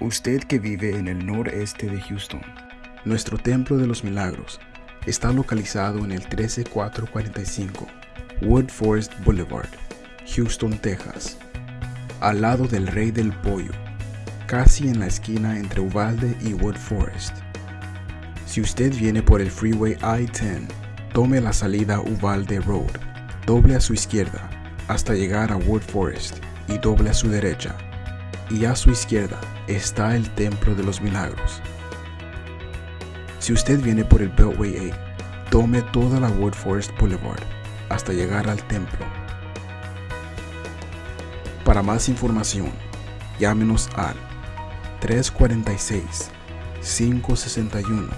Usted que vive en el noreste de Houston, Nuestro Templo de los Milagros está localizado en el 13445 Wood Forest Boulevard, Houston, Texas, al lado del Rey del Pollo, casi en la esquina entre Uvalde y Wood Forest. Si usted viene por el Freeway I-10, tome la salida Uvalde Road, doble a su izquierda hasta llegar a Wood Forest y doble a su derecha. Y a su izquierda está el Templo de los Milagros. Si usted viene por el Beltway 8, tome toda la Wood Forest Boulevard hasta llegar al templo. Para más información, llámenos al 346 561